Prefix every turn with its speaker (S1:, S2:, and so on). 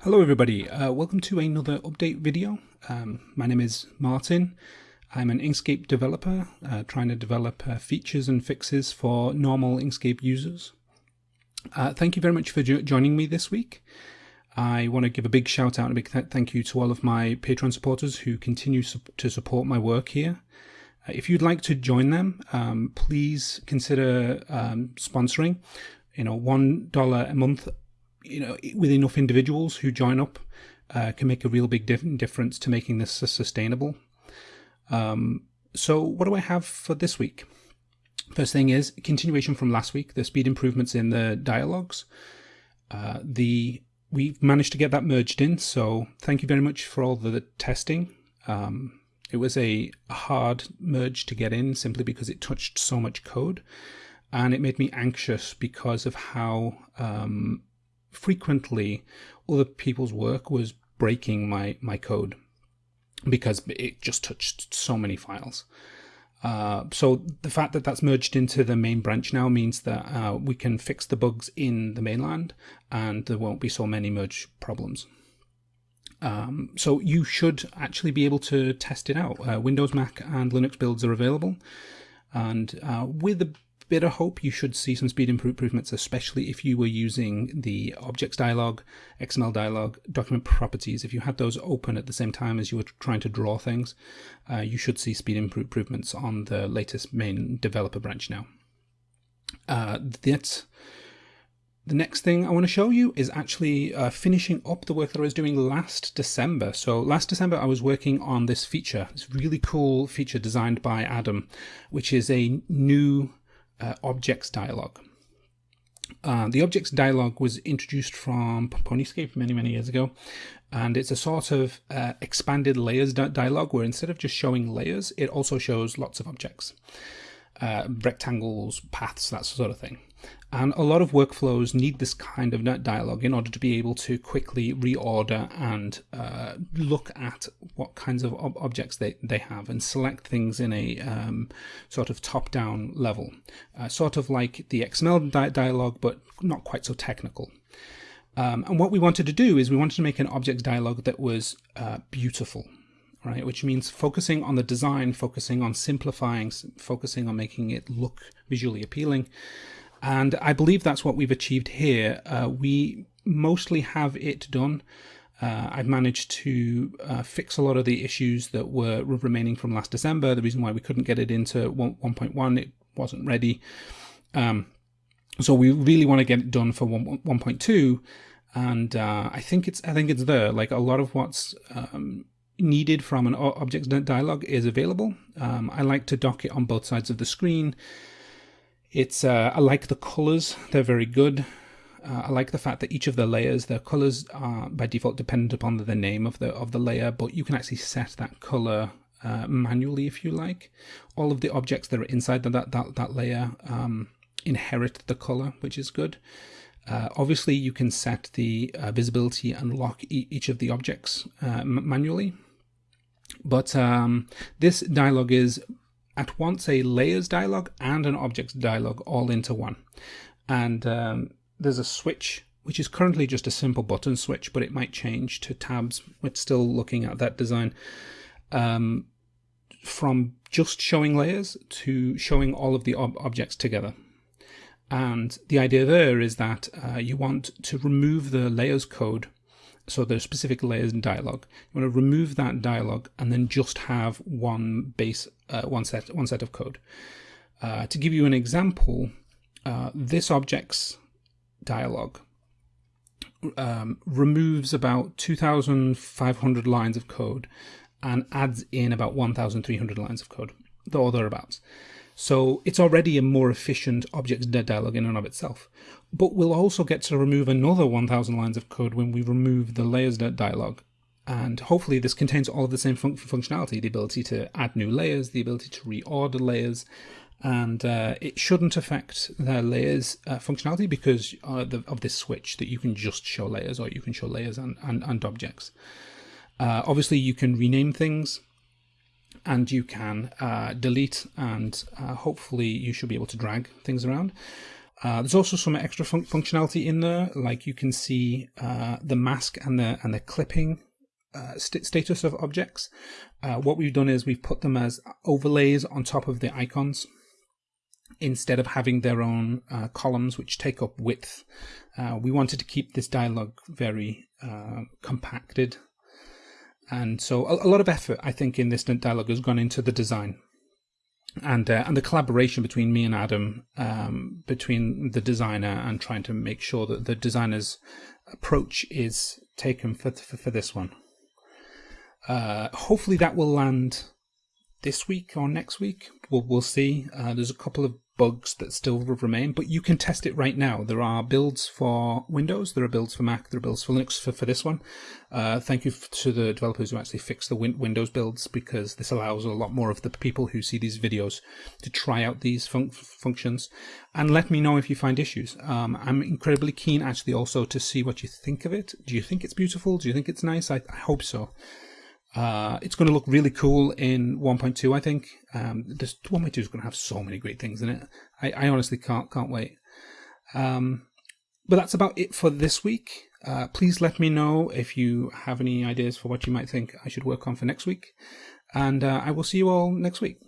S1: Hello everybody, uh, welcome to another update video. Um, my name is Martin. I'm an Inkscape developer uh, trying to develop uh, features and fixes for normal Inkscape users. Uh, thank you very much for jo joining me this week. I want to give a big shout out and a big th thank you to all of my Patreon supporters who continue su to support my work here. Uh, if you'd like to join them, um, please consider um, sponsoring. You know, one dollar a month you know, with enough individuals who join up, uh, can make a real big dif difference to making this sustainable. Um, so what do I have for this week? First thing is continuation from last week, the speed improvements in the dialogues. Uh, the we've managed to get that merged in, so thank you very much for all the testing. Um, it was a hard merge to get in simply because it touched so much code, and it made me anxious because of how um, frequently other people's work was breaking my, my code because it just touched so many files. Uh, so the fact that that's merged into the main branch now means that uh, we can fix the bugs in the mainline and there won't be so many merge problems. Um, so you should actually be able to test it out. Uh, Windows, Mac and Linux builds are available. And uh, with a bit of hope you should see some speed improvements, especially if you were using the objects dialog, XML dialog, document properties. If you had those open at the same time as you were trying to draw things, uh, you should see speed improvements on the latest main developer branch now. Uh, that's the next thing I want to show you is actually uh, finishing up the work that I was doing last December. So last December I was working on this feature, this really cool feature designed by Adam, which is a new uh, objects dialog. Uh, the objects dialog was introduced from Ponyscape many, many years ago, and it's a sort of uh, expanded layers dialog where instead of just showing layers, it also shows lots of objects, uh, rectangles, paths, that sort of thing. And a lot of workflows need this kind of net dialogue in order to be able to quickly reorder and uh, look at what kinds of ob objects they, they have and select things in a um, sort of top-down level. Uh, sort of like the XML di dialogue, but not quite so technical. Um, and what we wanted to do is we wanted to make an objects dialog that was uh, beautiful, right? Which means focusing on the design, focusing on simplifying, focusing on making it look visually appealing. And I believe that's what we've achieved here. Uh, we mostly have it done. Uh, I've managed to uh, fix a lot of the issues that were remaining from last December. The reason why we couldn't get it into 1.1, it wasn't ready. Um, so we really want to get it done for 1.2, and uh, I think it's I think it's there. Like a lot of what's um, needed from an objects dialog is available. Um, I like to dock it on both sides of the screen. It's uh, I like the colors; they're very good. Uh, I like the fact that each of the layers, their colors are by default dependent upon the, name of the of the layer, but you can actually set that color uh, manually if you like. All of the objects that are inside that that that layer um, inherit the color, which is good. Uh, obviously, you can set the uh, visibility and lock e each of the objects uh, manually. But um, this dialog is at once a layers dialog and an objects dialog all into one. And um, there's a switch, which is currently just a simple button switch, but it might change to tabs. We're still looking at that design. Um, from just showing layers to showing all of the ob objects together. And the idea there is that uh, you want to remove the layers code so there's specific layers in dialog. You want to remove that dialog and then just have one base, uh, one set, one set of code. Uh, to give you an example, uh, this objects dialog um, removes about 2,500 lines of code and adds in about 1,300 lines of code, or thereabouts. So it's already a more efficient objects dialog in and of itself. But we'll also get to remove another 1000 lines of code when we remove the layers dialog. And hopefully this contains all of the same fun functionality, the ability to add new layers, the ability to reorder layers, and uh, it shouldn't affect the layers uh, functionality because uh, the, of this switch that you can just show layers or you can show layers and, and, and objects. Uh, obviously you can rename things and you can uh, delete and uh, hopefully you should be able to drag things around. Uh, there's also some extra fun functionality in there, like you can see uh, the mask and the and the clipping uh, st status of objects. Uh, what we've done is we've put them as overlays on top of the icons instead of having their own columns which take up width. We wanted to keep this dialogue very compacted. And so a, a, lot of effort, I think, in this dialogue has gone into the design and uh, and the collaboration between me and Adam, um, between the designer and trying to make sure that the designer's approach is taken for for, for this one. Uh, hopefully that will land this week or next week. We'll we'll see. Uh, there's a couple of bugs that still remain, but you can test it right now. There are builds for Windows, there are builds for Mac, there are builds for Linux for, for this one. Uh, thank you to the developers who actually fixed the win Windows builds because this allows a lot more of the people who see these videos to try out these fun functions and let me know if you find issues. Um, I'm incredibly keen actually also to see what you think of it. Do you think it's beautiful? Do you think it's nice? I, I hope so. Uh, it's going to look really cool in 1.2, I think. Um, this 1.2 is going to have so many great things in it. I, I honestly can't can't wait. Um, but that's about it for this week. Uh, please let me know if you have any ideas for what you might think I should work on for next week. And uh, I will see you all next week.